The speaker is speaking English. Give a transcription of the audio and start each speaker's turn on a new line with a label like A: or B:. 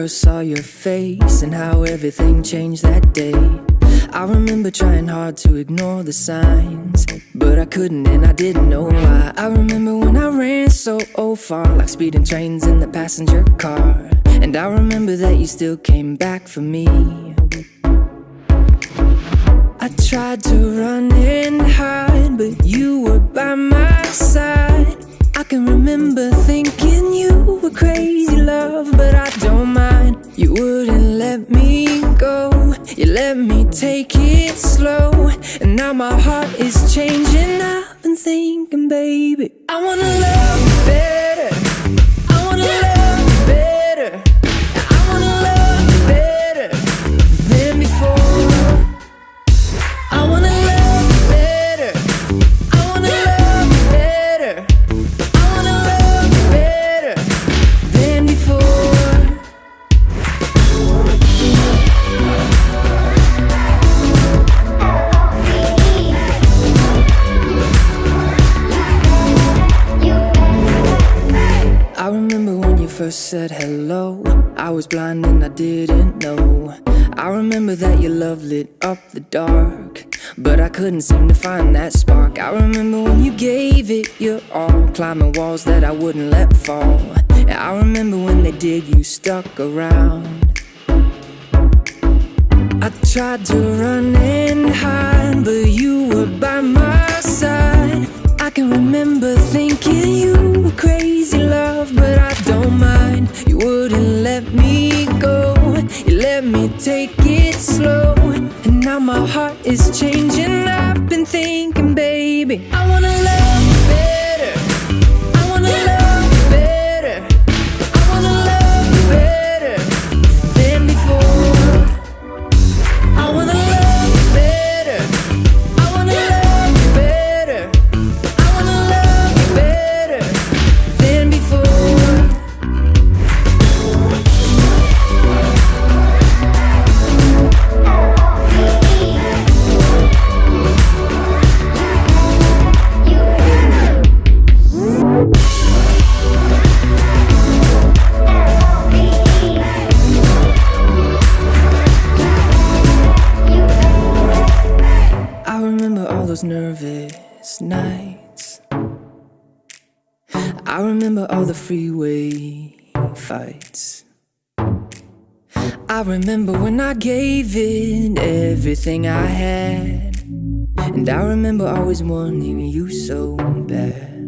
A: first saw your face and how everything changed that day. I remember trying hard to ignore the signs, but I couldn't and I didn't know why. I remember when I ran so far, like speeding trains in the passenger car. And I remember that you still came back for me. I tried to run and hide, but you were by my side. I can remember thinking I wanna first said hello. I was blind and I didn't know. I remember that your love lit up the dark. But I couldn't seem to find that spark. I remember when you gave it your all, climbing walls that I wouldn't let fall. I remember when they did, you stuck around. I tried to run and hide, but you were by my side. I can remember thinking you were crazy love, but I don't mind. You wouldn't let me go, you let me take it slow. And now my heart is changing. I've been thinking, baby, I wanna love you better. Remember all the freeway fights. I remember when I gave it everything I had. And I remember always wanting you so bad.